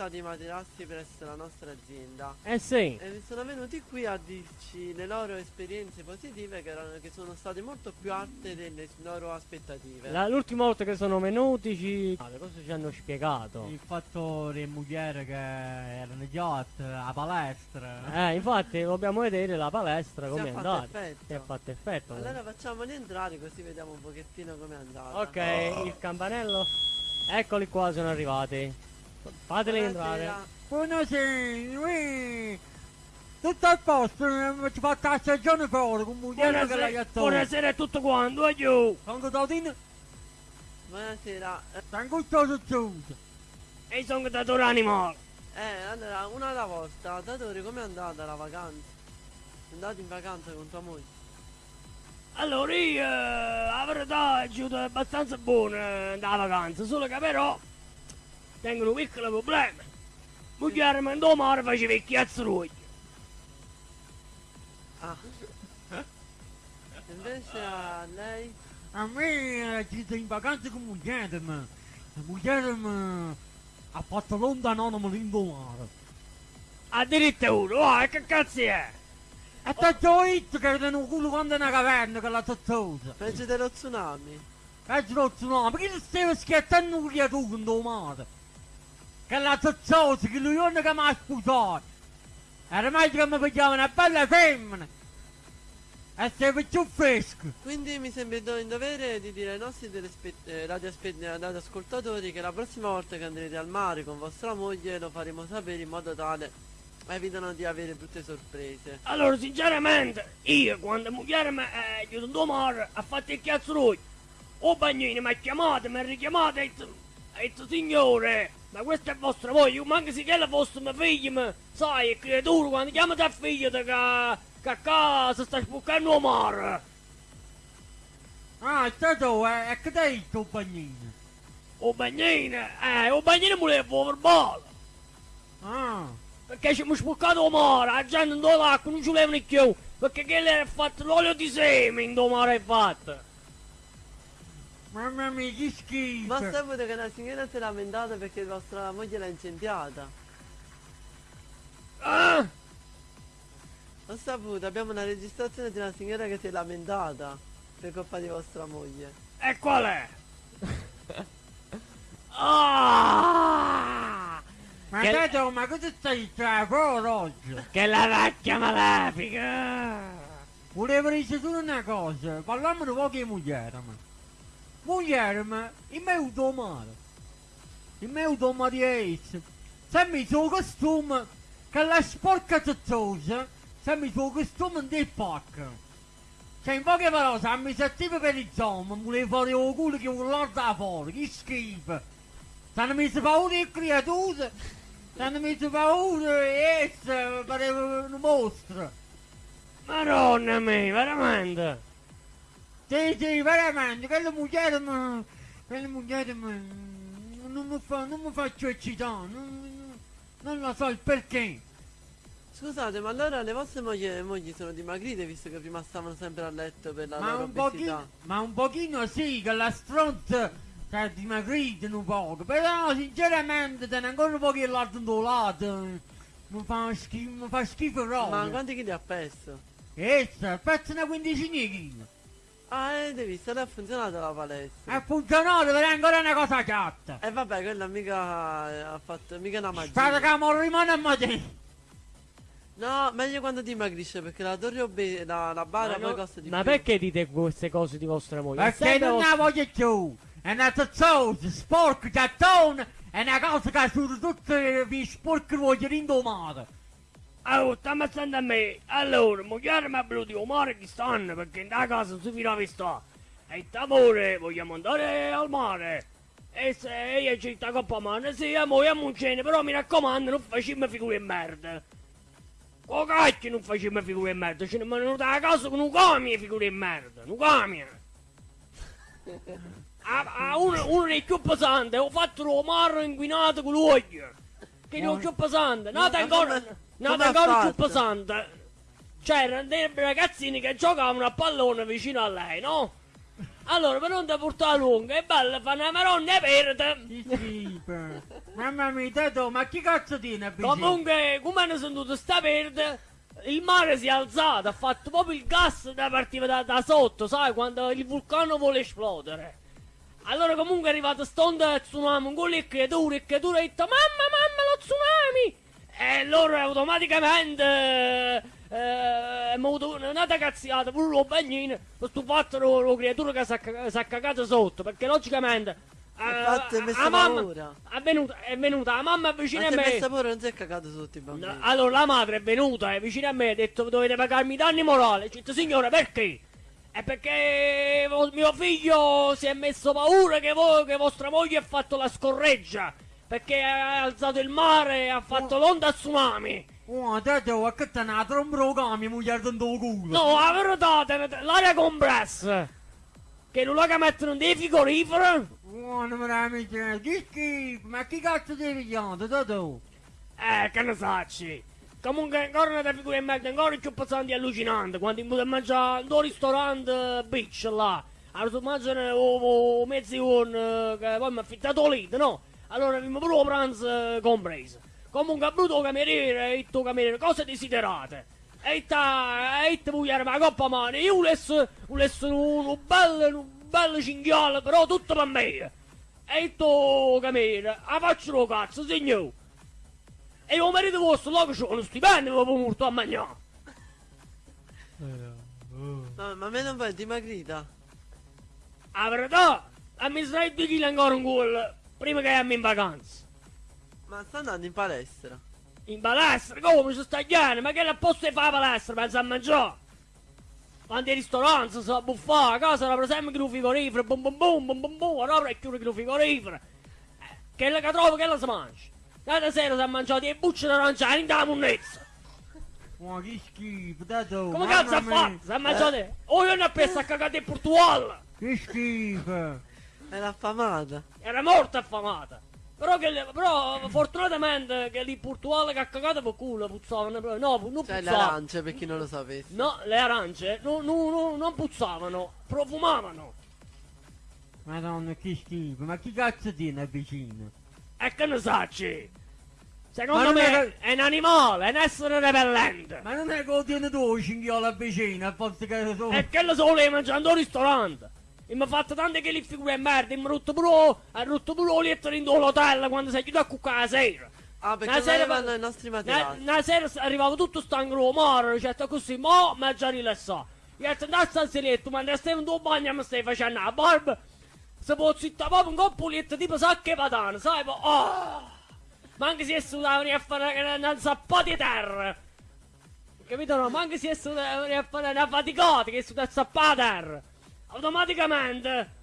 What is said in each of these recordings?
acquistato i materassi presso la nostra azienda. Eh sì. E sono venuti qui a dirci le loro esperienze positive che, erano, che sono state molto più alte delle loro aspettative. L'ultima volta che sono venuti ci... Ah, cosa ci hanno spiegato? Il fatto delle mogli che erano yacht, la palestra. Eh, infatti dobbiamo vedere la palestra come è è andata. effetto. Si è fatto effetto. Allora facciamoli entrare così vediamo un pochettino com'è andata. Ok, il campanello. Eccoli qua, sono arrivati. Fateli entrare. Buonasera. Ui. tutto a posto, eh, ci fa la stagione fuori con moglie che la Buonasera, a tutto quanto, aiuto. Sono Totino, Buonasera. Eh, sono gustoso chiuso. E sono datore animale. Eh, allora, una alla volta. Datore, com'è andata la vacanza? Sei andato in vacanza con tua moglie? Allora, io, eh, la verità, è giuta abbastanza buona da vacanza, solo che però tengo un piccolo problema. Moglie mi andò mare faceva il chiazzurugli. Ah. Invece a lei? A me eh, ci sono in vacanza con moglie, ma la moglie mi ha fatto l'onda anonima l'indomare. Addirittura, oh, che cazzo è? E te ho detto che era un culo quando è una caverna che la tozzosa. Peggio dello tsunami. Ce l'ho tsunami, perché ti stai scherzando un creatura in domare? Che la tozzosa, che lui non che mi ha sposato. Era meglio che mi pigliava una bella femmina. E sei più fresco. Quindi mi sembra in dovere di dire ai nostri eh, eh, radioascoltatori che la prossima volta che andrete al mare con vostra moglie lo faremo sapere in modo tale evitano di avere brutte sorprese. Allora, sinceramente, io quando moglie mi è giunto mare ha fatto il chiazzurugli. O bagnino mi ha chiamato, mi ha richiamato e ha detto, signore, ma questa è vostra voglia, ma anche se che la vostra figlia, ma sai, creatura, quando chiamate a figlia che, che a casa sta spuccando il mare. Ah, è stato, eh, e che ti hai detto, bagnino? O bagnino, eh, o bagnino voleva fuori verbale. Ah, Perché ci abbiamo spuccato il mare, la gente non l'acqua, non ci volevano più. Perché lei ha fatto l'olio di seme in mare è fatto. Mamma mia, che schifo. Ma saputo che la signora si è lamentata perché vostra moglie l'ha incendiata. Ah! Ho saputo, abbiamo una registrazione di una signora che si è lamentata per colpa di vostra moglie. E qual è? Ah! Ma Che- Tato, ma cosa stai dicendo oggi? Che la vecchia malefica! Volevo dire solo una cosa, parliamo di poche moglie, ma. Moglie, ma il mio domare. Il mio domare di Ace. Se mi suo costume, che la sporca zozzosa, se mi suo costume del pacco. Cioè, in poche parole, se mi sentiva per il zoom, volevo fare il culo che urlare da fuori, che schifo. Se non mi si paura di creature, se non mi si paura di essa, pareva un mostro. Madonna mia, veramente! Sì, sì, veramente, quella moglie mi... quella moglie mi... non mi fa... non mi faccio eccitare, non, non lo so il perché. Scusate, ma allora le vostre mogli, mogli sono dimagrite visto che prima stavano sempre a letto per la Ma loro un, pochino, ma un pochino sì, che la stronza si è dimagrita un poco, però sinceramente te ne ancora un po' che l'artondolato mi fa schifo, mi fa schifo Ma proprio. quanti chili ha perso? Essa, pezzo una quindicina di chili. Ah, avete visto, lei ha funzionato la palestra. Ha funzionato, però è ancora una cosa chatta. E vabbè, quella mica ha fatto mica una magia. Spero che mi rimane a me. No, meglio quando dimagrisce perché la torre obe- la, la bara Ma, poi costa di ma più. perché dite queste cose di vostra moglie? Perché non vostra- la voglio più! È una zozzosa, sporca, gattone, è una cosa che su tutte vi sporche voglio rindomare. Oh, sta ammazzando a me! Allora, moglie mi ha voluto il mare che stanno perché in da casa non si finava sta. E amore, vogliamo andare al mare. E se io ci sta coppa a mano, sì, amore, a muncene, però mi raccomando, non facciamo figure di merda. Oh cacchio, non facciamo figure di merda, ce ne sono venuto a casa con un camio figure di merda, un camio. A, a uno, uno dei più pesanti, ho fatto lo mare inquinato con l'olio. Che è il più pesante, no, Ma ancora, no, ancora più pesante. C'erano dei ragazzini che giocavano a pallone vicino a lei, no? Allora, per non ti portare lunga, è bello fare una maronna verde. Mamma mia, Tato, ma chi cazzo tiene a vicino? Comunque, come hanno sentito sta verde, il mare si è alzato, ha fatto proprio il gas da partiva da, da sotto, sai, quando il vulcano vuole esplodere. Allora comunque è arrivato stonda tsunami, un che duro, e che duro, e ha detto, mamma, mamma, lo tsunami! E loro automaticamente, eh, eh, hanno avuto una cazziata, pure lo bagnino, questo fatto lo, lo creatura che si è è cagato sotto, perché logicamente... eh, Infatti è messa la mamma è venuta, è venuta la mamma Ma vicino si a è me. messa pure, non si è cagato sotto i bambini. No, allora la madre è venuta è vicino a me ha detto dovete pagarmi i danni morali. Ho detto signore perché? È perché vo- mio figlio si è messo paura che, voi, che vostra moglie ha fatto la scorreggia. Perché ha alzato il mare e ha fatto l'onda tsunami. Oh, Tato, a che te ne trombro cami, moglie dentro il culo? No, la verità, te- te- l'aria compressa. Che non la che mettono dei frigoriferi. Oh, non me la dice, che schifo, ma chi cazzo devi chiamare, Tato? Eh, che ne sacci. Comunque ancora una figura in merda, ancora più pesanti e allucinante. Quando mi a mangiare in un ristorante beach là. Allora tu mangiano o, o mezzi con che poi mi ha affittato lì, no? Allora mi pure lo pranzo eh, compreso. Comunque ha brutto cameriere e tu cameriere, cosa desiderate? E ta, e te vogliamo la coppa mano, io volessi, volessi un, un bello, un bello cinghiale, però tutto per me. E tu cameriere, la faccio lo cazzo, signore. E il marito vostro là che c'ha uno stipendio proprio molto a mangiare. No, ma a me non vai dimagrita. La verità, a mi sarai due chili ancora un gol prima che andiamo in vacanza. Ma sta andando in palestra. In palestra, come ci sta chiaro? Ma che la posto di fare palestra, pensa a mangiare? Quanti ristoranti si sa buffare, a casa era per sempre il frigorifero, bum bum bum bum bum bum, ora è chiuso il frigorifero. Eh, Che la che trovo che la si mangia? L'altra sera si è mangiato le bucce d'aranciani in da munnezza. Oh, che schifo, Tato, Come cazzo ha fatto? Si è mangiato... Oh, io ne ho preso a cagare in Portugal. Che schifo. Era affamata. Era morta affamata. Però, che, le- però fortunatamente che lì Portugal che ha cagato per culo puzzavano. No, non Cioè le puzzavano. arance per chi non lo sapesse. No, le arance no, no, no, non puzzavano, profumavano. Madonna, che schifo, ma chi cazzo tiene vicino? E che ne sacci? Secondo me è è un animale, è un essere repellente. Ma non è che lo tiene tu il cinghiale vicino, a forza che sono... E che lo so lei mangiando al ristorante. E mi ha fatto tante che li figure in merda, e mi ha rotto pure, ha rotto pure lo letto in l'hotel quando sei chiuso a cuccare la sera. Ah, perché Una sera i nostri Una, materassi. una sera s- arrivavo tutto stanco mare, certo così, mo' mi ha già rilassato. Io ho detto, al salsetto, ma stai in tuo bagno e mi stai facendo la barba. Se può zitta proprio un coppoletto tipo sacche patane, sai? po- Oh! Ma anche se venire a fare una, una zappa di terra. Capito no? Ma anche se venire a fare una faticata, che da zappa di terra. Automaticamente...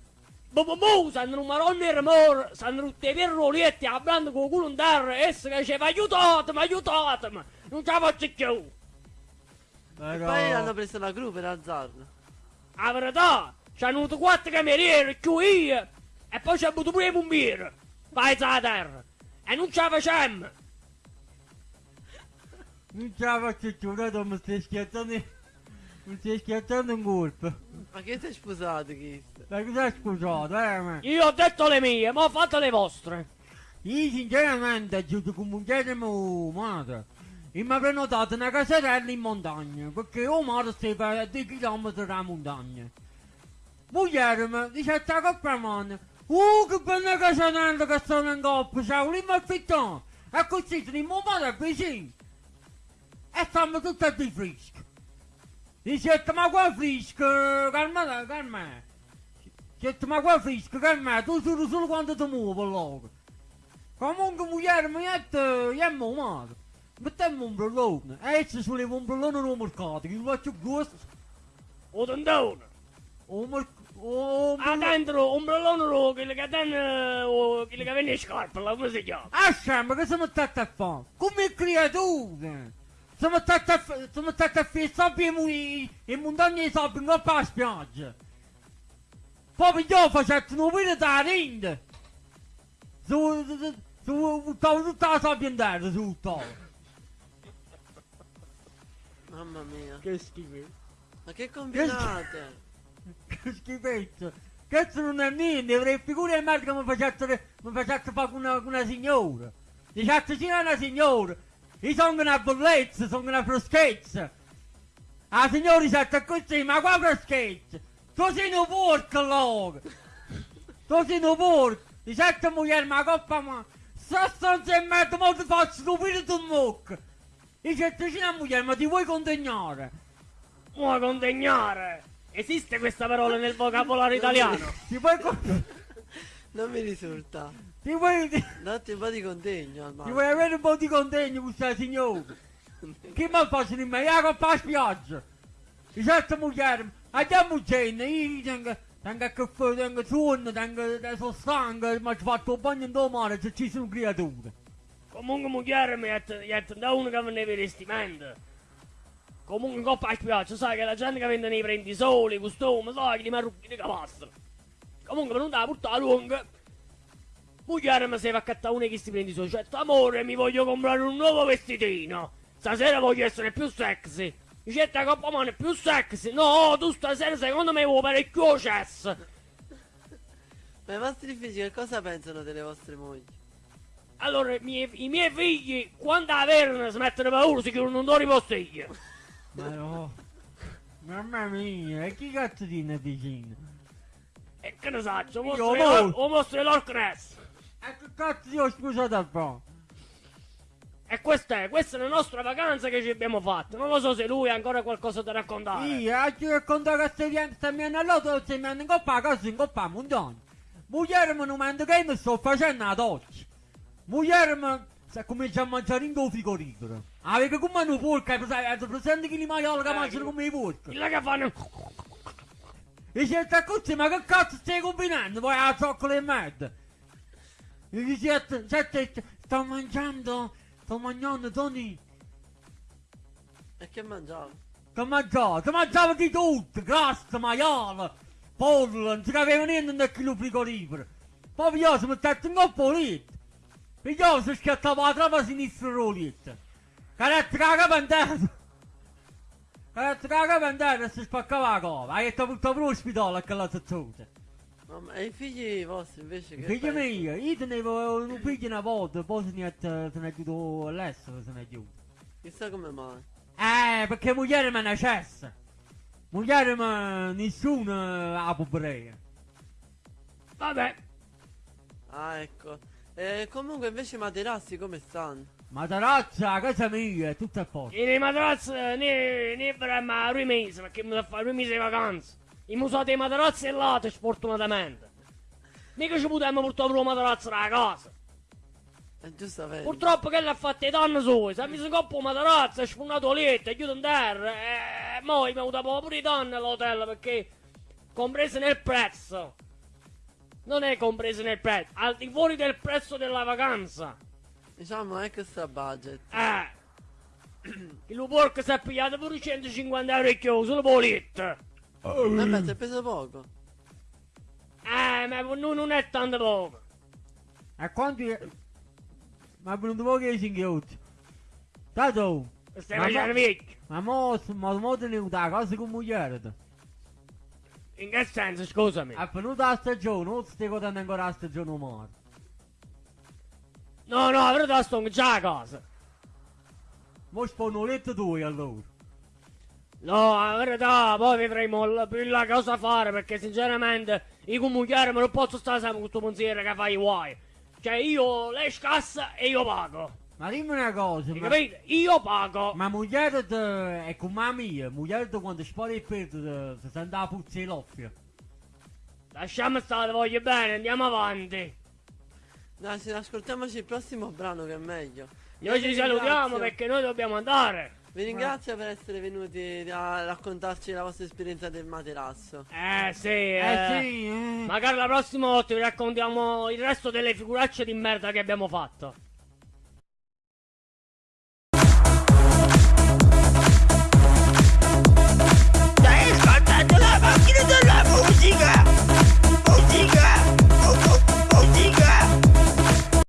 Bu, sanno un marone e rumore, sanno tutti i perroletti, hablando con culo in terra, e che diceva aiutatemi, aiutatemi, non ce la faccio più. E Però... poi hanno preso la gru per alzarla. La verità, ci hanno avuto quattro camerieri, più io, e poi ci ha avuto pure i pompieri, paese a terra, e non ce la facemmo. Non ce la faccio più, mi stai scherzando... Mi stai scherzando in colpo. Ma che sei sposato, Chris? Ma cosa hai scusato, eh, ma... Io ho detto le mie, ma fate le vostre. Io sinceramente giudico un genere madre. E mi ha prenotato una caserella in montagna, perché il mare stava a 2 km dalla montagna. Moglie mi dice a coppa mano, oh che bella caserella che stanno in coppa, ciao, lì mi affittano. E così tenemmo mare vicino. E stiamo tutti a di fresco. Dice, ma qua fresco, calma, calma. Dice, ma qua fresco, calma, tu solo solo quando ti muovi allora. Comunque moglie mi ha detto, io mi male. Mettiamo un ombrellone, e se sulle ombrellone non mercato, che faccio gusto. O tendone. O mer... O... Ah, dentro, un brellone lo, quello che tiene, o quello che viene in scarpa, come si chiama? Ah, scema, che siamo stati a fare? Come creature! Siamo stati a fare... Siamo stati a fare sabbia i... i montagne di sabbia in coppa alla spiaggia. Poi io facevo un video da su... buttavo tutta la sabbia in terra, buttavo. Mamma mia. Che schifo. Ma che combinate? Che schifezza. Questo non è niente, avrei figure di merda che mi facesse, mi facesse fare una, una signora. Dicesse sì a una signora. Io sono una bellezza, sono una freschezza. La signora dice così, ma qua freschezza? Tu sei un porco, allora. Tu sei un porco. Dice a moglie, ma coppa ma... Stanza in merda, ma ti faccio stupire tu mucca. Dice a moglie, ma ti vuoi condegnare? Vuoi condegnare? Esiste questa parola nel vocabolario italiano? Ti vuoi con... Non mi risulta. Ti vuoi... Datti un po' di contegno al Ti vuoi avere un po' di contegno con questa signora? Che mi faccio di me? Io con la spiaggia. Dice a moglie, andiamo gente, io tengo... Tengo a caffè, tengo sonno, tengo... Sono stanco, mi ho fatto un bagno in mare, se ci sono creature. Comunque moglie mi ha detto da uno che vende vestimenti. Comunque in coppa a spiaggia, sai che la gente che vende nei prendi soli, costumi, sai che li marrucchi di capastro. Comunque per non da portare lunga. Moglie mi fa accattare uno che si prendi soli. Cioè, amore, mi voglio comprare un nuovo vestitino. Stasera voglio essere più sexy. Dice, la coppa mano è più sexy. No, tu stasera secondo me vuoi parecchio cesso. Ma i vostri figli che cosa pensano delle vostre mogli? Allora, i miei, i miei figli, quando averne si mettono paura, si chiudono un do ripostiglio. Ma no. Mamma mia, e chi cazzo tiene vicino? E che ne saccio, mostro l'Orcness. E che cazzo ti ho scusato a fare? E questa è, questa è la nostra vacanza che ci abbiamo fatto. Non lo so se lui ha ancora qualcosa da raccontare. Io, a chi racconta che stai via- stai andando all'auto, stai andando in coppa, cosa in coppa a montagna. Moglie mi non mando che mi sto facendo la doccia. Moglie mi sta cominciando a mangiare in tuo frigorifero. Ah, perché come un hai presa- hai presente che li maiali che mangiano come i porchi? Quello che fanno... E dice, sta così, ma che cazzo stai combinando? Poi la zoccola e merda. E dice, sette, sto mangiando, sto mangiando, Tony. E che mangiavo? Che mangiavo? Che mangiavo di tutto, grassa, maiale, pollo, non si capiva niente nel chilo frigorifero. Poi piglioso mi stato in coppa lì. Piglioso schiattava la trama sinistra rolletta. Carattere la capandata. Carattere la capandata e si spaccava la cova. Hai detto portato per l'ospedale a quella zazzuta. Mamma, e i figli vostri invece che Figli miei, io tenevo un figlio una volta, poi se ne è, se ne è chiuso all'estero, se ne è chiuso. Chissà come mai. Eh, perché moglie me ne cessa. Moglie me nessuno ha pobrezza. Vabbè, Ah, ecco. E comunque invece i materassi come stanno? Ma tarazza, a casa mia, è tutto a posto. e nei materassi ne, ne faremo a due mesi, perché mi devo fare due mesi di vacanza. I musati dei materassi è là, sfortunatamente. Mica ci potremmo portare per un materassi da casa. È giustamente. Purtroppo che l'ha fatto i danni suoi, se mi si coppa un materassi, è sfunato letto, è chiuso in terra, e poi mi ha avuto pure i danni all'hotel, perché compresi nel prezzo. Non è compreso nel prezzo, al di fuori del prezzo della vacanza. Diciamo extra budget. Eh. Il porco si è pigliato pure 150 euro e chiuso, solo politto. Vabbè, ti è preso poco. Eh, ma non, è tanto poco. E quanti... Ma è venuto poco i singhiozzi. Tato, Stai facendo vecchio. ma mo, ma mo tenuto a casa con moglie. In che senso, scusami? È venuta la stagione, non stai godendo ancora la stagione umana. No, no, però da sto già a casa. Mo spono letto due allora. No, la verità, poi vedremo più là cosa fare, perché sinceramente io come chiaro non posso stare sempre con questo pensiero che fai i guai. Cioè io lei scassa e io pago. Ma dimmi una cosa, ma... capito? Io pago. Ma moglie de- è come la mia, moglie de quando spara il peto de- si sente la puzza di loffia. Lasciamo stare, voglio bene, andiamo avanti. Dai, se ascoltiamoci il prossimo brano che è meglio. Noi ci salutiamo perché noi dobbiamo andare. Vi ringrazio per essere venuti a raccontarci la vostra esperienza del materasso. Eh sì, Eh, eh. sì, eh. Magari la prossima volta vi raccontiamo il resto delle figuracce di merda che abbiamo fatto.